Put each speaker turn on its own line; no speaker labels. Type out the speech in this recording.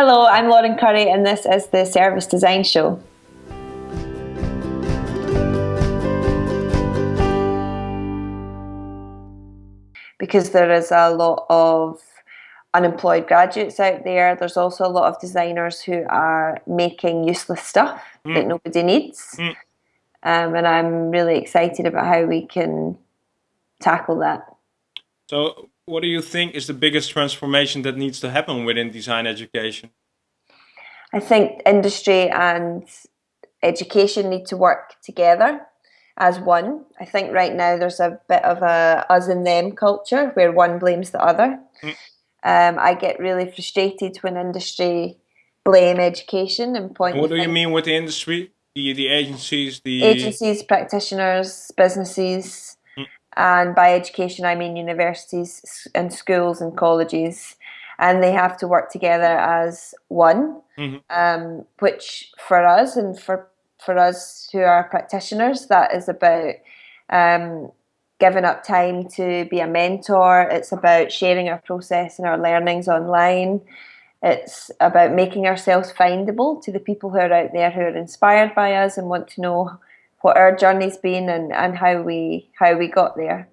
Hello, I'm Lauren Currie and this is the Service Design Show. Because there is a lot of unemployed graduates out there, there's also a lot of designers who are making useless stuff mm. that nobody needs. Mm. Um, and I'm really excited about how we can tackle that.
So, what do you think is the biggest transformation that needs to happen within design education?
I think industry and education need to work together as one. I think right now there's a bit of a us and them culture where one blames the other. Mm. Um, I get really frustrated when industry blame education and point.
What do you mean with the industry? The the agencies, the
agencies, practitioners, businesses. And by education I mean universities and schools and colleges, and they have to work together as one. Mm -hmm. um, which for us and for for us who are practitioners, that is about um, giving up time to be a mentor. It's about sharing our process and our learnings online. It's about making ourselves findable to the people who are out there who are inspired by us and want to know what our journey's been and, and how we how we got there.